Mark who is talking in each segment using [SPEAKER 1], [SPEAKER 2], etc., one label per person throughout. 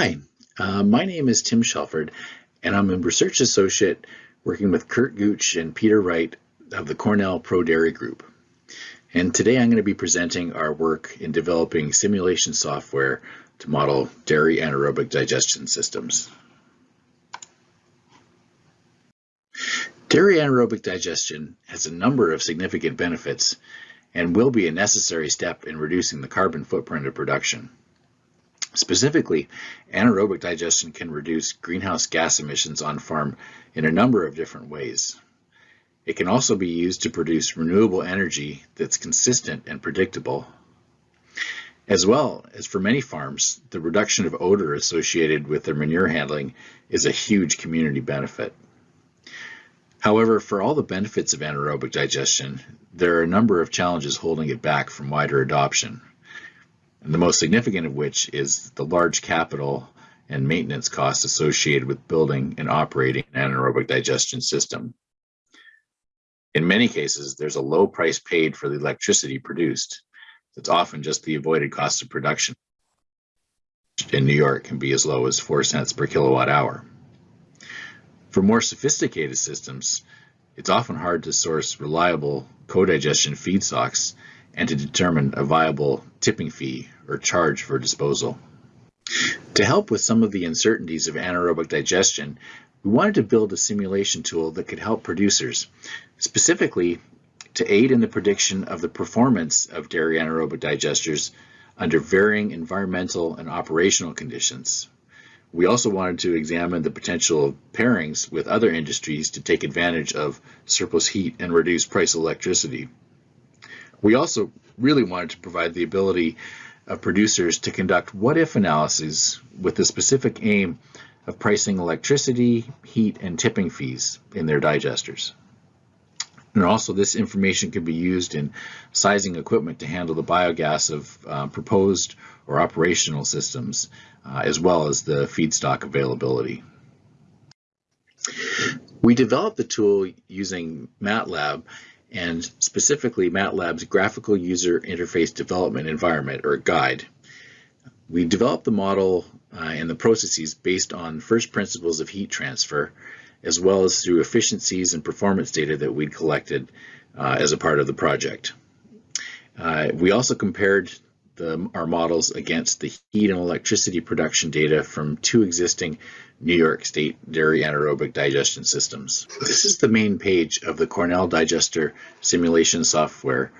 [SPEAKER 1] Hi, uh, my name is Tim Shelford, and I'm a research associate working with Curt Gooch and Peter Wright of the Cornell Pro Dairy Group. And today I'm going to be presenting our work in developing simulation software to model dairy anaerobic digestion systems. Dairy anaerobic digestion has a number of significant benefits and will be a necessary step in reducing the carbon footprint of production. Specifically, anaerobic digestion can reduce greenhouse gas emissions on farm in a number of different ways. It can also be used to produce renewable energy that's consistent and predictable. As well as for many farms, the reduction of odor associated with their manure handling is a huge community benefit. However, for all the benefits of anaerobic digestion, there are a number of challenges holding it back from wider adoption the most significant of which is the large capital and maintenance costs associated with building and operating an anaerobic digestion system. In many cases, there's a low price paid for the electricity produced. It's often just the avoided cost of production. In New York can be as low as 4 cents per kilowatt hour. For more sophisticated systems, it's often hard to source reliable co-digestion feedstocks and to determine a viable tipping fee or charge for disposal. To help with some of the uncertainties of anaerobic digestion, we wanted to build a simulation tool that could help producers, specifically to aid in the prediction of the performance of dairy anaerobic digesters under varying environmental and operational conditions. We also wanted to examine the potential of pairings with other industries to take advantage of surplus heat and reduce price electricity. We also really wanted to provide the ability of producers to conduct what-if analyses with the specific aim of pricing electricity, heat, and tipping fees in their digesters. And also this information can be used in sizing equipment to handle the biogas of uh, proposed or operational systems, uh, as well as the feedstock availability. We developed the tool using MATLAB and specifically MATLAB's Graphical User Interface Development Environment, or GUIDE. We developed the model uh, and the processes based on first principles of heat transfer, as well as through efficiencies and performance data that we'd collected uh, as a part of the project. Uh, we also compared the, our models against the heat and electricity production data from two existing New York State dairy anaerobic digestion systems. This is the main page of the Cornell Digester simulation software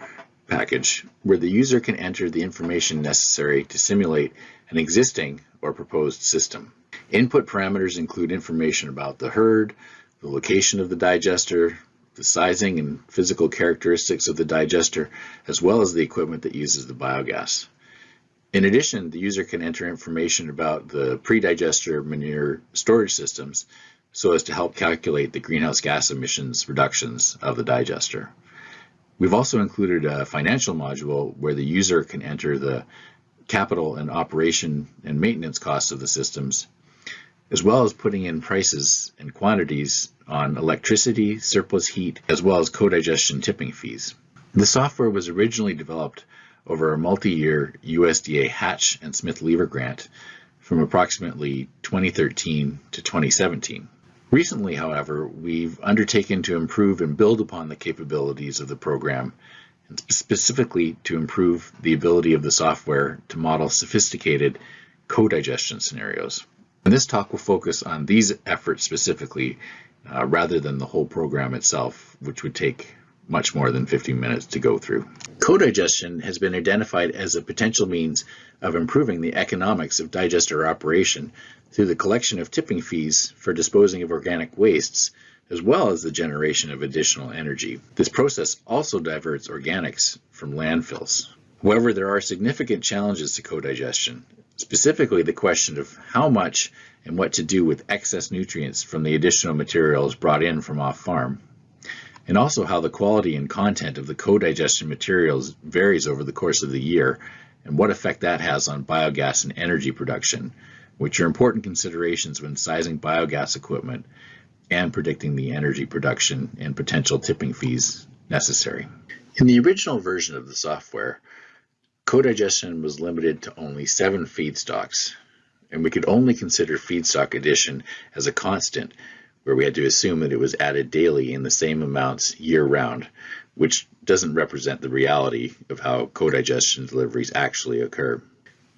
[SPEAKER 1] package, where the user can enter the information necessary to simulate an existing or proposed system. Input parameters include information about the herd, the location of the digester, the sizing and physical characteristics of the digester, as well as the equipment that uses the biogas. In addition, the user can enter information about the pre-digester manure storage systems so as to help calculate the greenhouse gas emissions reductions of the digester. We've also included a financial module where the user can enter the capital and operation and maintenance costs of the systems as well as putting in prices and quantities on electricity, surplus heat, as well as co-digestion tipping fees. The software was originally developed over a multi-year USDA Hatch and Smith Lever grant from approximately 2013 to 2017. Recently, however, we've undertaken to improve and build upon the capabilities of the program, and specifically to improve the ability of the software to model sophisticated co-digestion scenarios. And this talk will focus on these efforts specifically uh, rather than the whole program itself, which would take much more than 15 minutes to go through. Co-digestion has been identified as a potential means of improving the economics of digester operation through the collection of tipping fees for disposing of organic wastes, as well as the generation of additional energy. This process also diverts organics from landfills. However, there are significant challenges to co-digestion, specifically the question of how much and what to do with excess nutrients from the additional materials brought in from off-farm, and also how the quality and content of the co-digestion materials varies over the course of the year, and what effect that has on biogas and energy production, which are important considerations when sizing biogas equipment and predicting the energy production and potential tipping fees necessary. In the original version of the software, Co-digestion was limited to only seven feedstocks, and we could only consider feedstock addition as a constant, where we had to assume that it was added daily in the same amounts year round, which doesn't represent the reality of how co-digestion deliveries actually occur.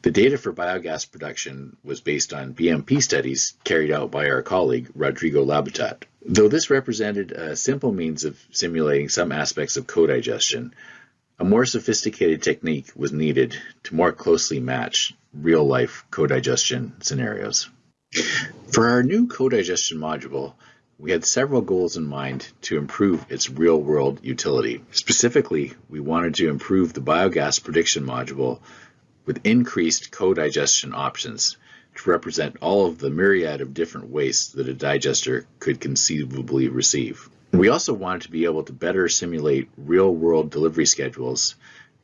[SPEAKER 1] The data for biogas production was based on BMP studies carried out by our colleague Rodrigo Labatut. Though this represented a simple means of simulating some aspects of co-digestion, a more sophisticated technique was needed to more closely match real-life co-digestion scenarios. For our new co-digestion module, we had several goals in mind to improve its real-world utility. Specifically, we wanted to improve the biogas prediction module with increased co-digestion options to represent all of the myriad of different wastes that a digester could conceivably receive. We also wanted to be able to better simulate real-world delivery schedules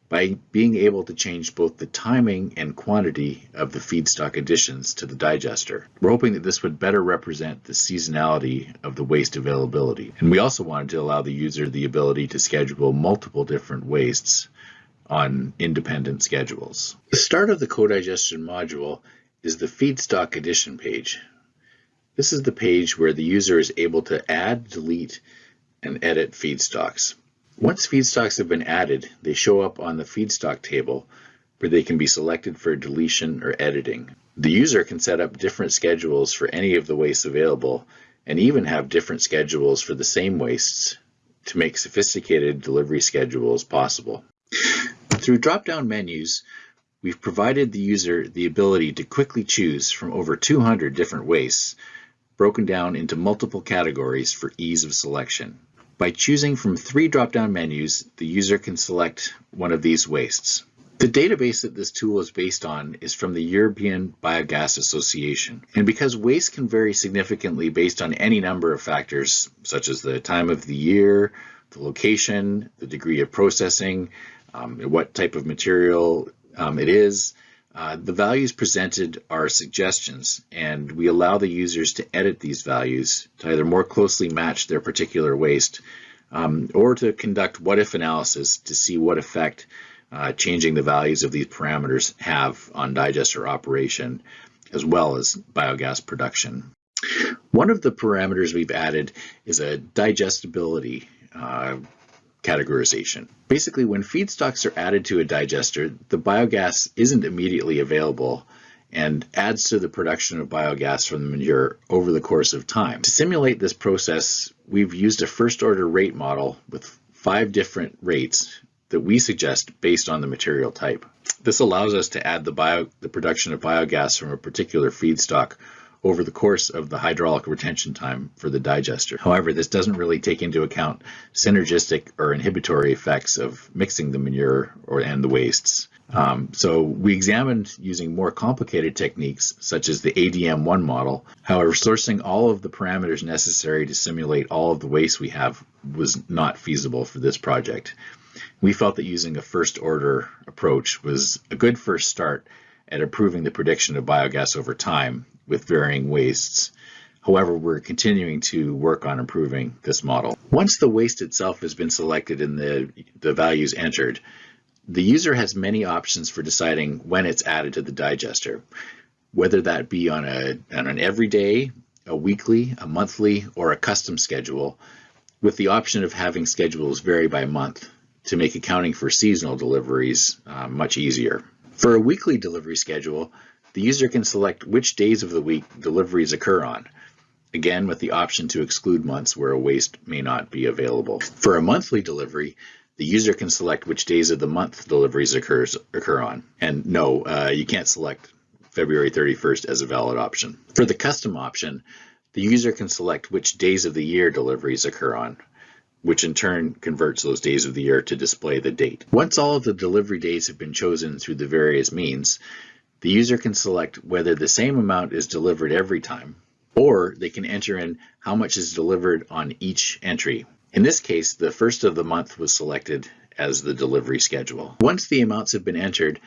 [SPEAKER 1] by being able to change both the timing and quantity of the feedstock additions to the digester. We're hoping that this would better represent the seasonality of the waste availability. And we also wanted to allow the user the ability to schedule multiple different wastes on independent schedules. The start of the co-digestion module is the feedstock addition page. This is the page where the user is able to add, delete, and edit feedstocks. Once feedstocks have been added, they show up on the feedstock table where they can be selected for deletion or editing. The user can set up different schedules for any of the wastes available and even have different schedules for the same wastes to make sophisticated delivery schedules possible. Through drop-down menus, we've provided the user the ability to quickly choose from over 200 different wastes, broken down into multiple categories for ease of selection. By choosing from three drop-down menus, the user can select one of these wastes. The database that this tool is based on is from the European Biogas Association. And because waste can vary significantly based on any number of factors, such as the time of the year, the location, the degree of processing, um, what type of material um, it is. Uh, the values presented are suggestions, and we allow the users to edit these values to either more closely match their particular waste um, or to conduct what-if analysis to see what effect uh, changing the values of these parameters have on digester operation as well as biogas production. One of the parameters we've added is a digestibility uh, categorization. Basically, when feedstocks are added to a digester, the biogas isn't immediately available and adds to the production of biogas from the manure over the course of time. To simulate this process, we've used a first order rate model with five different rates that we suggest based on the material type. This allows us to add the, bio, the production of biogas from a particular feedstock over the course of the hydraulic retention time for the digester. However, this doesn't really take into account synergistic or inhibitory effects of mixing the manure or and the wastes. Um, so we examined using more complicated techniques such as the ADM1 model. However, sourcing all of the parameters necessary to simulate all of the waste we have was not feasible for this project. We felt that using a first order approach was a good first start at improving the prediction of biogas over time with varying wastes. However, we're continuing to work on improving this model. Once the waste itself has been selected and the, the values entered, the user has many options for deciding when it's added to the digester, whether that be on, a, on an everyday, a weekly, a monthly, or a custom schedule, with the option of having schedules vary by month to make accounting for seasonal deliveries uh, much easier. For a weekly delivery schedule, the user can select which days of the week deliveries occur on, again with the option to exclude months where a waste may not be available. For a monthly delivery, the user can select which days of the month deliveries occurs, occur on. And no, uh, you can't select February 31st as a valid option. For the custom option, the user can select which days of the year deliveries occur on, which in turn converts those days of the year to display the date. Once all of the delivery days have been chosen through the various means, the user can select whether the same amount is delivered every time, or they can enter in how much is delivered on each entry. In this case, the first of the month was selected as the delivery schedule. Once the amounts have been entered,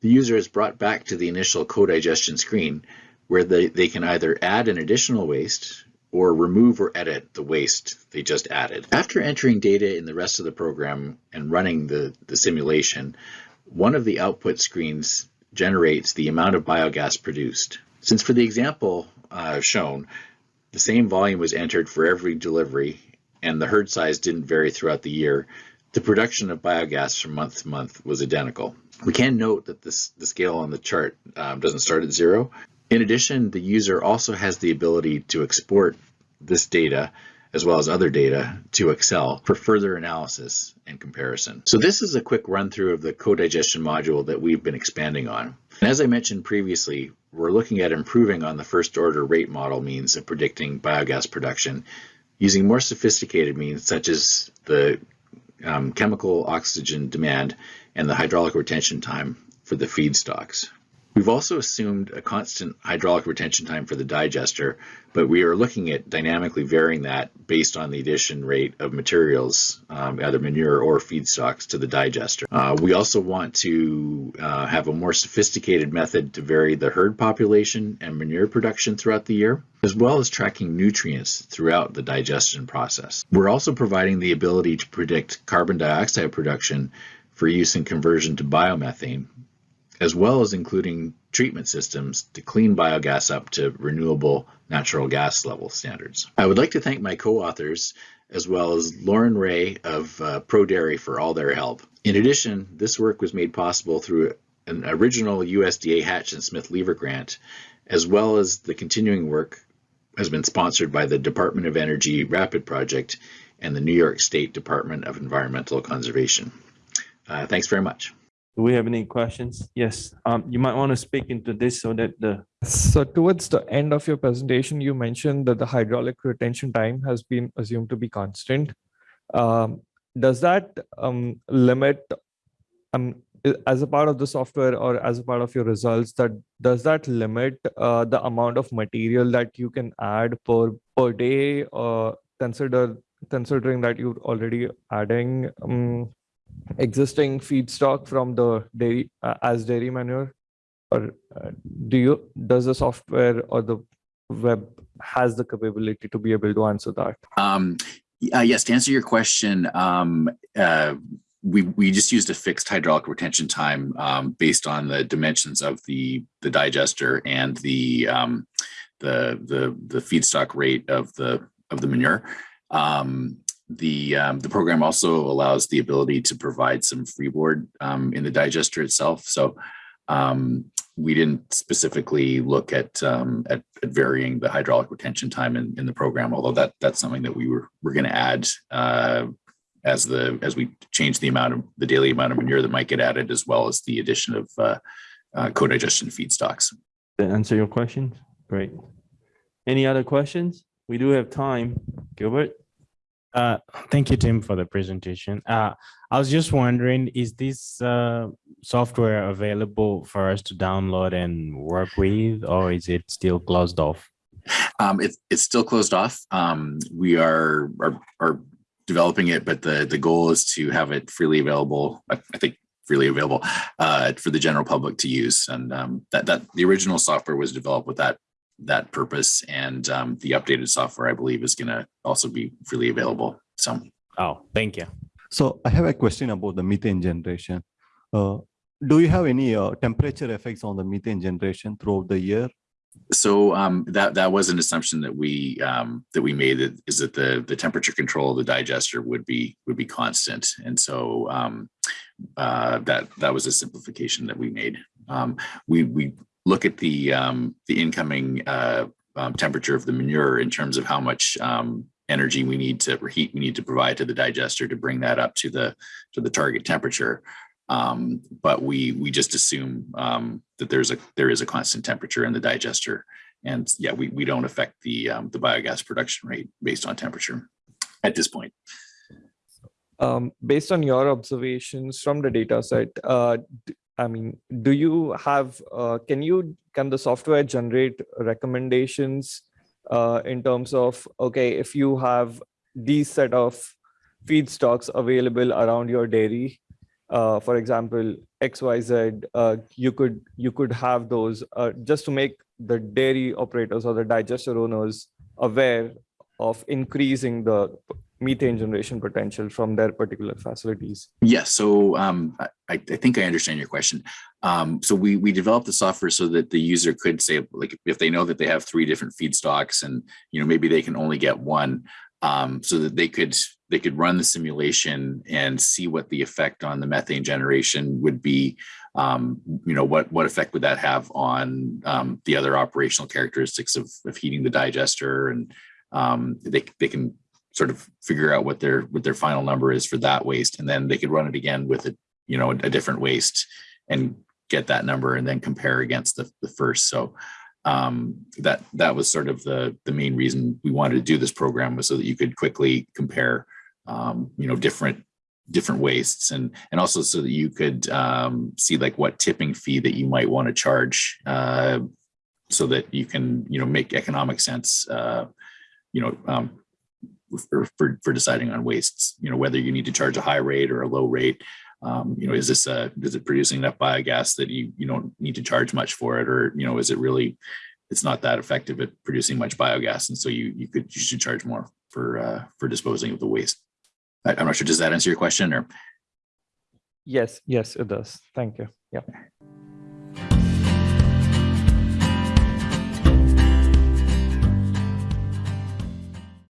[SPEAKER 1] the user is brought back to the initial co-digestion screen where they, they can either add an additional waste or remove or edit the waste they just added. After entering data in the rest of the program and running the, the simulation, one of the output screens generates the amount of biogas produced. Since for the example uh, shown, the same volume was entered for every delivery and the herd size didn't vary throughout the year, the production of biogas from month to month was identical. We can note that this, the scale on the chart um, doesn't start at zero. In addition, the user also has the ability to export this data as well as other data to Excel for further analysis and comparison. So this is a quick run through of the co-digestion module that we've been expanding on. And as I mentioned previously, we're looking at improving on the first order rate model means of predicting biogas production using more sophisticated means such as the um, chemical oxygen demand and the hydraulic retention time for the feedstocks. We've also assumed a constant hydraulic retention time for the digester, but we are looking at dynamically varying that based on the addition rate of materials, um, either manure or feedstocks to the digester. Uh, we also want to uh, have a more sophisticated method to vary the herd population and manure production throughout the year, as well as tracking nutrients throughout the digestion process. We're also providing the ability to predict carbon dioxide production for use in conversion to biomethane as well as including treatment systems to clean biogas up to renewable natural gas level standards. I would like to thank my co-authors as well as Lauren Ray of uh, ProDairy for all their help. In addition, this work was made possible through an original USDA Hatch and Smith Lever grant, as well as the continuing work has been sponsored by the Department of Energy RAPID project and the New York State Department of Environmental Conservation. Uh, thanks very much.
[SPEAKER 2] Do we have any questions? Yes, um, you might want to speak into this so that the,
[SPEAKER 3] So towards the end of your presentation, you mentioned that the hydraulic retention time has been assumed to be constant. Um, does that um, limit, um, as a part of the software or as a part of your results, that does that limit uh, the amount of material that you can add per per day? Or consider considering that you're already adding um, existing feedstock from the dairy uh, as dairy manure or uh, do you does the software or the web has the capability to be able to answer that
[SPEAKER 1] Um, uh, yes, to answer your question, um, uh, we, we just used a fixed hydraulic retention time um, based on the dimensions of the, the digester and the, um, the, the, the feedstock rate of the, of the manure. Um, the, um, the program also allows the ability to provide some freeboard um, in the digester itself. So um, we didn't specifically look at, um, at, at varying the hydraulic retention time in, in the program, although that that's something that we were we're going to add uh, as the as we change the amount of the daily amount of manure that might get added, as well as the addition of uh, uh, co-digestion feedstocks.
[SPEAKER 2] that answer your questions? Great. Any other questions? We do have time. Gilbert?
[SPEAKER 4] Uh, thank you, Tim, for the presentation. Uh, I was just wondering, is this uh, software available for us to download and work with, or is it still closed off?
[SPEAKER 1] Um, it's it's still closed off. Um, we are, are are developing it, but the the goal is to have it freely available. I, I think freely available uh, for the general public to use. And um, that that the original software was developed with that that purpose, and um, the updated software, I believe, is going to also be freely available. So.
[SPEAKER 4] Oh, thank you.
[SPEAKER 5] So I have a question about the methane generation. Uh, do you have any uh, temperature effects on the methane generation throughout the year?
[SPEAKER 1] So um, that that was an assumption that we um, that we made that is that the the temperature control of the digester would be would be constant, and so um, uh, that that was a simplification that we made. Um, we we look at the um, the incoming uh, um, temperature of the manure in terms of how much um, energy we need to heat we need to provide to the digester to bring that up to the to the target temperature. Um, but we we just assume um, that there's a there is a constant temperature in the digester, and yeah, we we don't affect the um, the biogas production rate based on temperature at this point.
[SPEAKER 3] um, based on your observations from the data set uh, i mean do you have uh, can you can the software generate recommendations uh, in terms of okay if you have these set of feedstocks available around your dairy uh, for example xyz uh, you could you could have those uh, just to make the dairy operators or the digester owners aware of increasing the methane generation potential from their particular facilities.
[SPEAKER 1] Yes, so um, I, I think I understand your question. Um, so we we developed the software so that the user could say, like, if they know that they have three different feedstocks, and you know maybe they can only get one, um, so that they could they could run the simulation and see what the effect on the methane generation would be. Um, you know what what effect would that have on um, the other operational characteristics of, of heating the digester, and um, they they can sort of figure out what their what their final number is for that waste and then they could run it again with a you know a, different waste and get that number and then compare against the, the first. So um, that that was sort of the the main reason we wanted to do this program was so that you could quickly compare um, you know different different wastes and and also so that you could um, see like what tipping fee that you might want to charge uh, so that you can you know make economic sense uh, you know um, for, for deciding on wastes, you know, whether you need to charge a high rate or a low rate. Um, you know, is this a, is it producing enough biogas that you, you don't need to charge much for it? Or, you know, is it really, it's not that effective at producing much biogas. And so you, you could, you should charge more for, uh, for disposing of the waste. I, I'm not sure, does that answer your question or?
[SPEAKER 3] Yes, yes, it does. Thank you. Yeah.